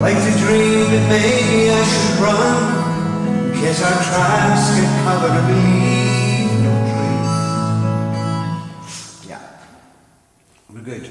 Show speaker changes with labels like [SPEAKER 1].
[SPEAKER 1] Like to dream that maybe I should run In case our tracks get covered and leave no trace Yeah, we're good.